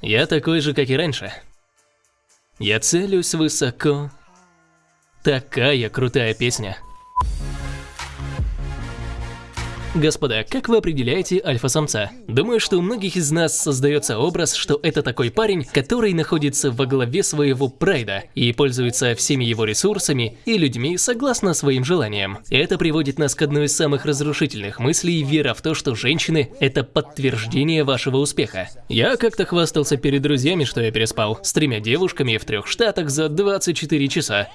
Я такой же, как и раньше. Я целюсь высоко. Такая крутая песня. Господа, как вы определяете альфа-самца? Думаю, что у многих из нас создается образ, что это такой парень, который находится во главе своего прайда и пользуется всеми его ресурсами и людьми согласно своим желаниям. Это приводит нас к одной из самых разрушительных мыслей, вера в то, что женщины – это подтверждение вашего успеха. Я как-то хвастался перед друзьями, что я переспал с тремя девушками в трех штатах за 24 часа.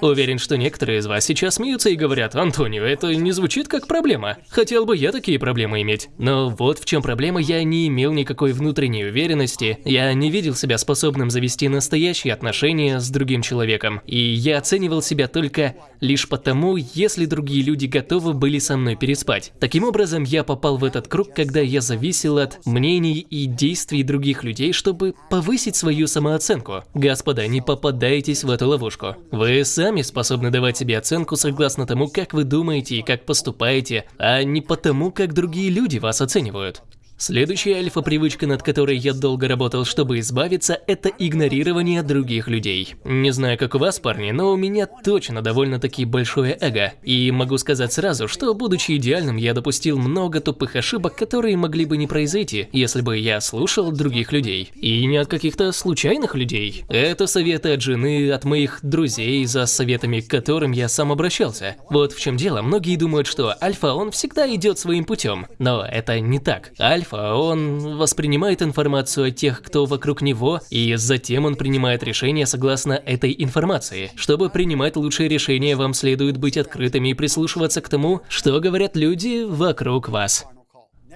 Уверен, что некоторые из вас сейчас смеются и говорят, Антонио, это не звучит как проблема. Хотел бы я такие проблемы иметь. Но вот в чем проблема, я не имел никакой внутренней уверенности, я не видел себя способным завести настоящие отношения с другим человеком. И я оценивал себя только лишь потому, если другие люди готовы были со мной переспать. Таким образом, я попал в этот круг, когда я зависел от мнений и действий других людей, чтобы повысить свою самооценку. Господа, не попадайтесь в эту ловушку. Вы сами сами способны давать себе оценку согласно тому, как вы думаете и как поступаете, а не потому, как другие люди вас оценивают. Следующая альфа-привычка, над которой я долго работал, чтобы избавиться, это игнорирование других людей. Не знаю, как у вас, парни, но у меня точно довольно-таки большое эго. И могу сказать сразу, что, будучи идеальным, я допустил много тупых ошибок, которые могли бы не произойти, если бы я слушал других людей. И не от каких-то случайных людей. Это советы от жены, от моих друзей, за советами к которым я сам обращался. Вот в чем дело, многие думают, что альфа, он всегда идет своим путем. Но это не так. Альфа Альфа, он воспринимает информацию от тех, кто вокруг него, и затем он принимает решение согласно этой информации. Чтобы принимать лучшие решения, вам следует быть открытыми и прислушиваться к тому, что говорят люди вокруг вас.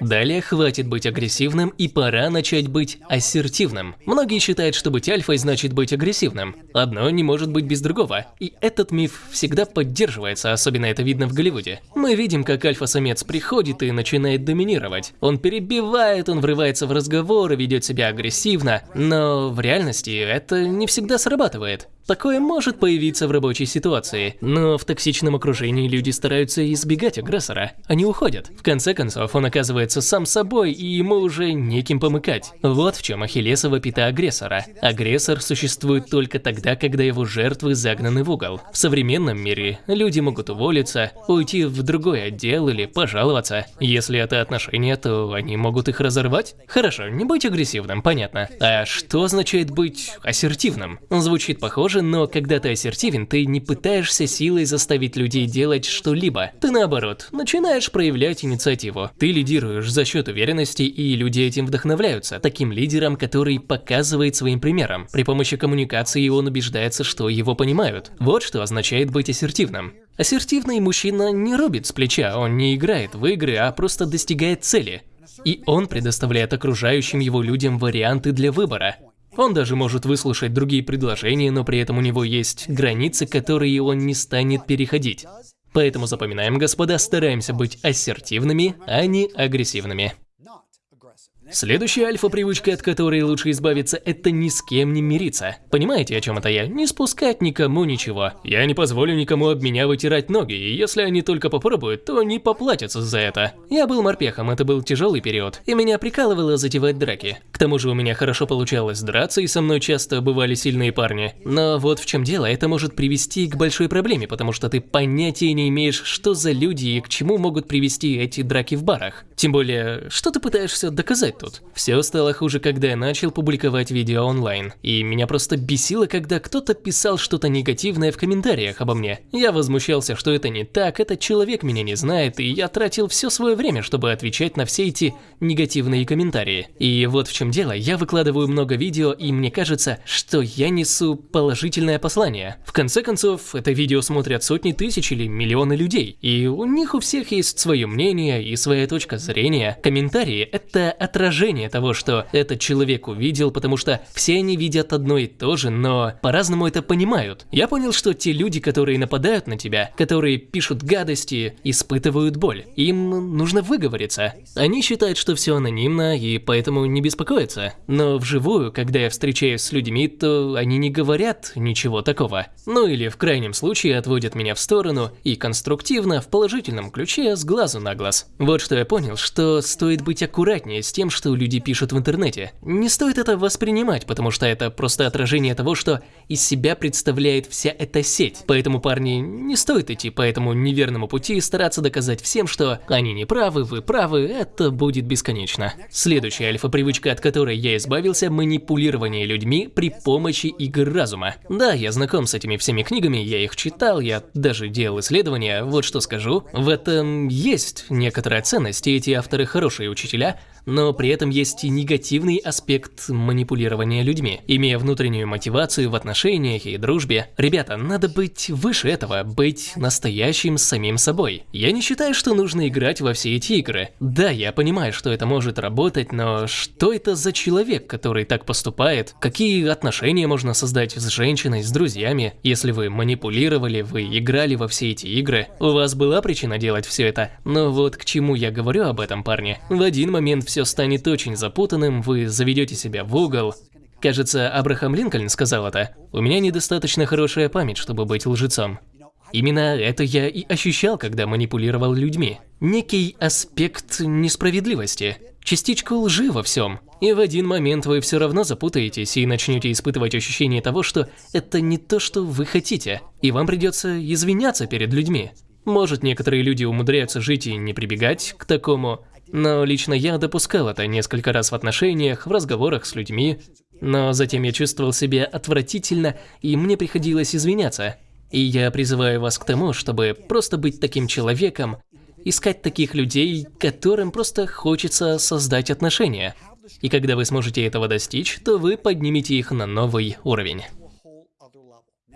Далее хватит быть агрессивным и пора начать быть ассертивным. Многие считают, что быть альфой значит быть агрессивным. Одно не может быть без другого. И этот миф всегда поддерживается, особенно это видно в Голливуде. Мы видим, как альфа-самец приходит и начинает доминировать. Он перебивает, он врывается в разговоры, ведет себя агрессивно, но в реальности это не всегда срабатывает. Такое может появиться в рабочей ситуации, но в токсичном окружении люди стараются избегать агрессора. Они уходят. В конце концов, он оказывается сам собой, и ему уже неким помыкать. Вот в чем ахиллесова пята агрессора. Агрессор существует только тогда, когда его жертвы загнаны в угол. В современном мире люди могут уволиться, уйти в другой отдел или пожаловаться. Если это отношения, то они могут их разорвать. Хорошо, не быть агрессивным, понятно. А что означает быть ассертивным? Звучит похоже, но когда ты ассертивен, ты не пытаешься силой заставить людей делать что-либо. Ты наоборот, начинаешь проявлять инициативу. Ты лидируешь за счет уверенности, и люди этим вдохновляются. Таким лидером, который показывает своим примером. При помощи коммуникации он убеждается, что его понимают. Вот что означает быть ассертивным. Ассертивный мужчина не рубит с плеча, он не играет в игры, а просто достигает цели. И он предоставляет окружающим его людям варианты для выбора. Он даже может выслушать другие предложения, но при этом у него есть границы, которые он не станет переходить. Поэтому запоминаем, господа, стараемся быть ассертивными, а не агрессивными. Следующая альфа-привычка, от которой лучше избавиться, это ни с кем не мириться. Понимаете, о чем это я? Не спускать никому ничего. Я не позволю никому об меня вытирать ноги, и если они только попробуют, то не поплатятся за это. Я был морпехом, это был тяжелый период, и меня прикалывало затевать драки. К тому же у меня хорошо получалось драться, и со мной часто бывали сильные парни. Но вот в чем дело, это может привести к большой проблеме, потому что ты понятия не имеешь, что за люди и к чему могут привести эти драки в барах. Тем более, что ты пытаешься доказать тут. Все стало хуже, когда я начал публиковать видео онлайн. И меня просто бесило, когда кто-то писал что-то негативное в комментариях обо мне. Я возмущался, что это не так, этот человек меня не знает, и я тратил все свое время, чтобы отвечать на все эти негативные комментарии. И вот в чем дело, я выкладываю много видео, и мне кажется, что я несу положительное послание. В конце концов, это видео смотрят сотни тысяч или миллионы людей, и у них у всех есть свое мнение и своя точка зрения. Комментарии – это отражение отражение того, что этот человек увидел, потому что все они видят одно и то же, но по-разному это понимают. Я понял, что те люди, которые нападают на тебя, которые пишут гадости, испытывают боль. Им нужно выговориться. Они считают, что все анонимно и поэтому не беспокоятся. Но вживую, когда я встречаюсь с людьми, то они не говорят ничего такого. Ну или в крайнем случае отводят меня в сторону и конструктивно, в положительном ключе, с глазу на глаз. Вот что я понял, что стоит быть аккуратнее с тем, что люди пишут в интернете. Не стоит это воспринимать, потому что это просто отражение того, что из себя представляет вся эта сеть. Поэтому, парни, не стоит идти по этому неверному пути и стараться доказать всем, что они не правы, вы правы, это будет бесконечно. Следующая альфа-привычка, от которой я избавился – манипулирование людьми при помощи игр разума. Да, я знаком с этими всеми книгами, я их читал, я даже делал исследования, вот что скажу. В этом есть некоторая ценность, и эти авторы хорошие учителя, но при этом есть и негативный аспект манипулирования людьми. Имея внутреннюю мотивацию в отношениях и дружбе, ребята, надо быть выше этого, быть настоящим самим собой. Я не считаю, что нужно играть во все эти игры. Да, я понимаю, что это может работать, но что это за человек, который так поступает? Какие отношения можно создать с женщиной, с друзьями? Если вы манипулировали, вы играли во все эти игры, у вас была причина делать все это. Но вот к чему я говорю об этом, парни. В один момент все станет очень запутанным, вы заведете себя в угол. Кажется, Абрахам Линкольн сказал это. У меня недостаточно хорошая память, чтобы быть лжецом. Именно это я и ощущал, когда манипулировал людьми. Некий аспект несправедливости, частичку лжи во всем. И в один момент вы все равно запутаетесь и начнете испытывать ощущение того, что это не то, что вы хотите, и вам придется извиняться перед людьми. Может, некоторые люди умудряются жить и не прибегать к такому, но лично я допускал это несколько раз в отношениях, в разговорах с людьми, но затем я чувствовал себя отвратительно, и мне приходилось извиняться. И я призываю вас к тому, чтобы просто быть таким человеком, искать таких людей, которым просто хочется создать отношения. И когда вы сможете этого достичь, то вы поднимете их на новый уровень.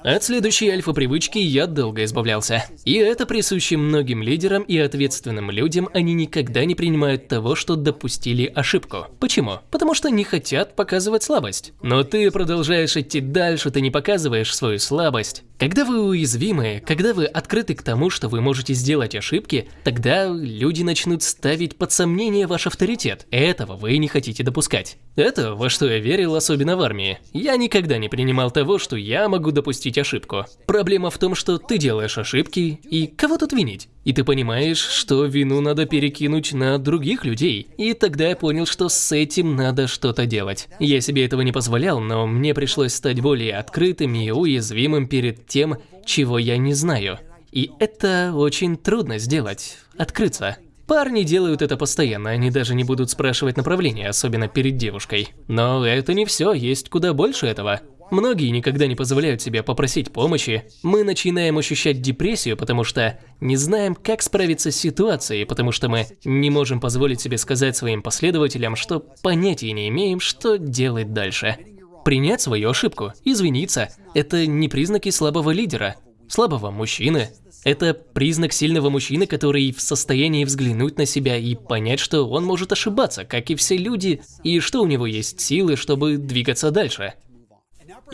От следующей альфа-привычки я долго избавлялся. И это присуще многим лидерам и ответственным людям, они никогда не принимают того, что допустили ошибку. Почему? Потому что не хотят показывать слабость. Но ты продолжаешь идти дальше, ты не показываешь свою слабость. Когда вы уязвимы, когда вы открыты к тому, что вы можете сделать ошибки, тогда люди начнут ставить под сомнение ваш авторитет. Этого вы не хотите допускать. Это во что я верил, особенно в армии. Я никогда не принимал того, что я могу допустить ошибку. Проблема в том, что ты делаешь ошибки, и кого тут винить? И ты понимаешь, что вину надо перекинуть на других людей. И тогда я понял, что с этим надо что-то делать. Я себе этого не позволял, но мне пришлось стать более открытым и уязвимым перед тем, чего я не знаю. И это очень трудно сделать, открыться. Парни делают это постоянно, они даже не будут спрашивать направление, особенно перед девушкой. Но это не все, есть куда больше этого. Многие никогда не позволяют себе попросить помощи. Мы начинаем ощущать депрессию, потому что не знаем, как справиться с ситуацией, потому что мы не можем позволить себе сказать своим последователям, что понятия не имеем, что делать дальше. Принять свою ошибку, извиниться – это не признаки слабого лидера, слабого мужчины. Это признак сильного мужчины, который в состоянии взглянуть на себя и понять, что он может ошибаться, как и все люди, и что у него есть силы, чтобы двигаться дальше.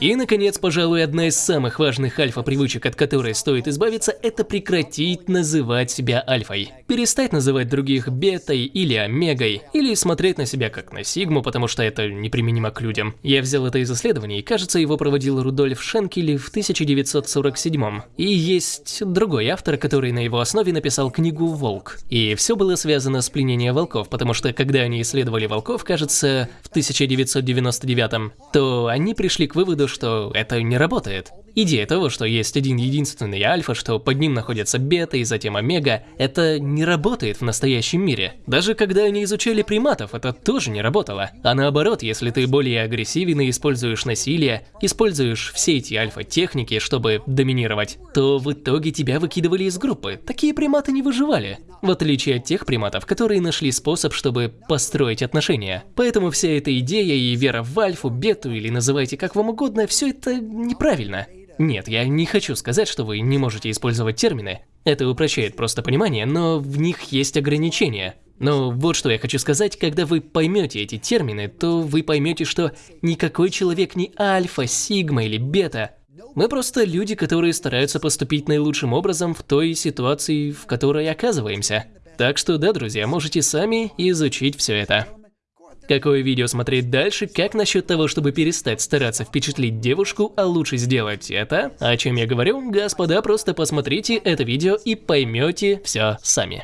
И, наконец, пожалуй, одна из самых важных альфа-привычек, от которой стоит избавиться, это прекратить называть себя альфой. Перестать называть других бетой или омегой, или смотреть на себя как на сигму, потому что это неприменимо к людям. Я взял это из исследований, и, кажется, его проводил Рудольф Шенкель в 1947 И есть другой автор, который на его основе написал книгу «Волк». И все было связано с пленением волков, потому что когда они исследовали волков, кажется, в 1999 то они пришли к выводу, что это не работает. Идея того, что есть один единственный альфа, что под ним находятся бета и затем омега, это не работает в настоящем мире. Даже когда они изучали приматов, это тоже не работало. А наоборот, если ты более агрессивен и используешь насилие, используешь все эти альфа-техники, чтобы доминировать, то в итоге тебя выкидывали из группы. Такие приматы не выживали. В отличие от тех приматов, которые нашли способ, чтобы построить отношения. Поэтому вся эта идея и вера в альфу, бету или называйте как вам угодно, все это неправильно. Нет, я не хочу сказать, что вы не можете использовать термины. Это упрощает просто понимание, но в них есть ограничения. Но вот что я хочу сказать, когда вы поймете эти термины, то вы поймете, что никакой человек не альфа, сигма или бета. Мы просто люди, которые стараются поступить наилучшим образом в той ситуации, в которой оказываемся. Так что да, друзья, можете сами изучить все это. Какое видео смотреть дальше? Как насчет того, чтобы перестать стараться впечатлить девушку, а лучше сделать это? О чем я говорю? Господа, просто посмотрите это видео и поймете все сами.